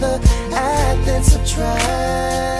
rather add than subtract.